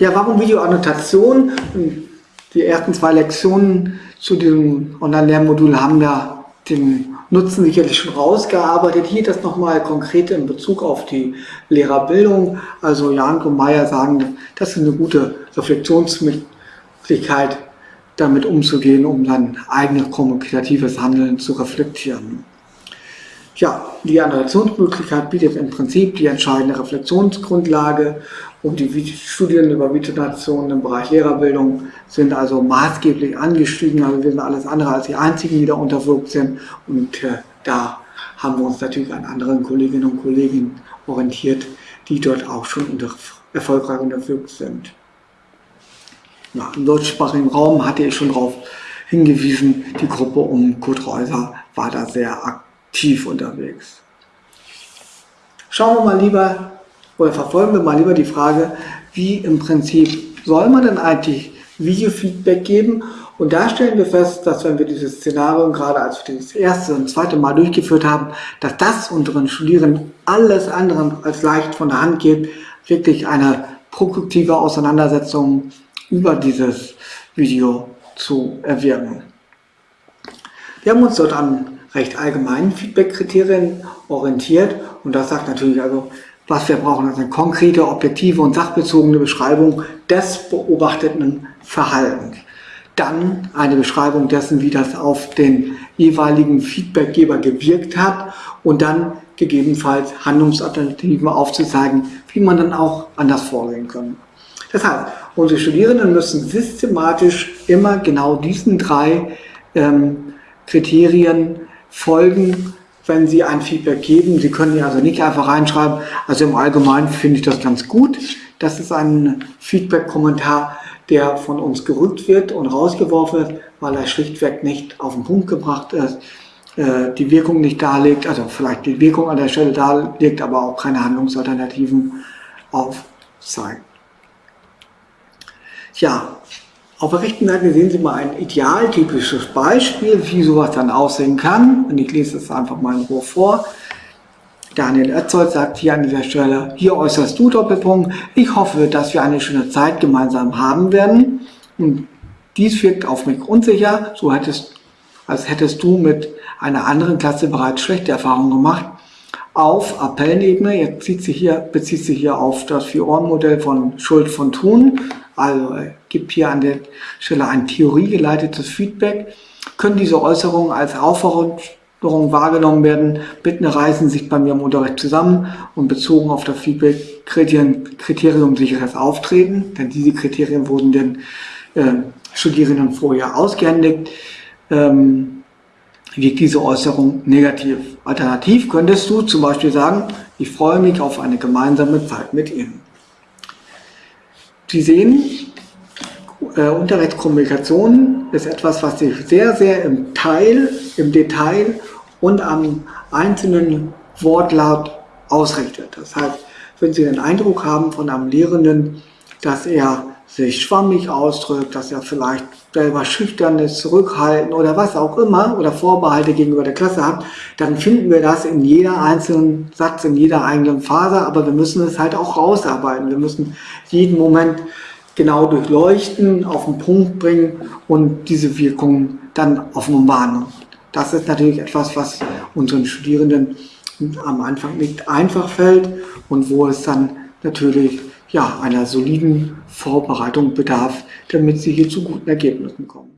Ja, warum Videoannotation? Die ersten zwei Lektionen zu diesem Online-Lernmodul haben ja den Nutzen sicherlich schon rausgearbeitet. Hier das nochmal konkret in Bezug auf die Lehrerbildung. Also Jan und Meyer sagen, das ist eine gute Reflexionsmöglichkeit, damit umzugehen, um dann eigenes kommunikatives Handeln zu reflektieren. Ja, die Annotationsmöglichkeit bietet im Prinzip die entscheidende Reflexionsgrundlage und die Studien über Videonationen im Bereich Lehrerbildung sind also maßgeblich angestiegen. Also wir sind alles andere als die Einzigen, die da unterwirkt sind und äh, da haben wir uns natürlich an anderen Kolleginnen und Kollegen orientiert, die dort auch schon unter, erfolgreich unterwirkt sind. Ja, Im deutschsprachigen Raum hatte ich schon darauf hingewiesen, die Gruppe um Kurt Reuser war da sehr aktiv tief unterwegs. Schauen wir mal lieber, oder verfolgen wir mal lieber die Frage, wie im Prinzip soll man denn eigentlich Videofeedback geben? Und da stellen wir fest, dass wenn wir dieses Szenario gerade als wir das erste und zweite Mal durchgeführt haben, dass das unseren Studierenden alles andere als leicht von der Hand geht, wirklich eine produktive Auseinandersetzung über dieses Video zu erwirken. Wir haben uns dort an recht allgemeinen Feedback-Kriterien orientiert und das sagt natürlich also, was wir brauchen, also eine konkrete, objektive und sachbezogene Beschreibung des beobachteten Verhaltens. Dann eine Beschreibung dessen, wie das auf den jeweiligen Feedbackgeber gewirkt hat und dann gegebenenfalls Handlungsalternativen aufzuzeigen, wie man dann auch anders vorgehen kann. Deshalb, unsere Studierenden müssen systematisch immer genau diesen drei ähm, Kriterien folgen, wenn Sie ein Feedback geben. Sie können hier also nicht einfach reinschreiben. Also im Allgemeinen finde ich das ganz gut. Das ist ein Feedback-Kommentar, der von uns gerückt wird und rausgeworfen wird, weil er schlichtweg nicht auf den Punkt gebracht ist, äh, die Wirkung nicht darlegt, also vielleicht die Wirkung an der Stelle darlegt, aber auch keine Handlungsalternativen aufzeigt. Ja, auf der rechten Seite sehen Sie mal ein idealtypisches Beispiel, wie sowas dann aussehen kann. Und ich lese es einfach mal in Ruhe vor. Daniel Oetzold sagt hier an dieser Stelle, hier äußerst du Doppelpunkt, ich hoffe, dass wir eine schöne Zeit gemeinsam haben werden. Und dies wirkt auf mich unsicher, so hättest, als hättest du mit einer anderen Klasse bereits schlechte Erfahrungen gemacht. Auf Appellenebene, jetzt zieht sie hier, bezieht sich hier auf das Vier-Ohren-Modell von Schuld von Thun, also gibt hier an der Stelle ein theoriegeleitetes Feedback. Können diese Äußerungen als Aufforderung wahrgenommen werden? Bitte reisen sich bei mir im Unterricht zusammen und bezogen auf das Feedback Kriterium, Kriterium sicheres Auftreten, denn diese Kriterien wurden den äh, Studierenden vorher ausgehändigt. Ähm, wirkt diese Äußerung negativ. Alternativ könntest du zum Beispiel sagen, ich freue mich auf eine gemeinsame Zeit mit Ihnen. Sie sehen, äh, Unterrichtskommunikation ist etwas, was sich sehr, sehr im Teil, im Detail und am einzelnen Wortlaut ausrichtet. Das heißt, wenn Sie den Eindruck haben von einem Lehrenden, dass er sich schwammig ausdrückt, dass er vielleicht selber schüchtern ist, zurückhaltend oder was auch immer oder Vorbehalte gegenüber der Klasse hat, dann finden wir das in jeder einzelnen Satz, in jeder eigenen Phase, aber wir müssen es halt auch rausarbeiten. Wir müssen jeden Moment genau durchleuchten, auf den Punkt bringen und diese Wirkung dann offenbaren. Das ist natürlich etwas, was unseren Studierenden am Anfang nicht einfach fällt und wo es dann natürlich ja, einer soliden Vorbereitung bedarf, damit sie hier zu guten Ergebnissen kommen.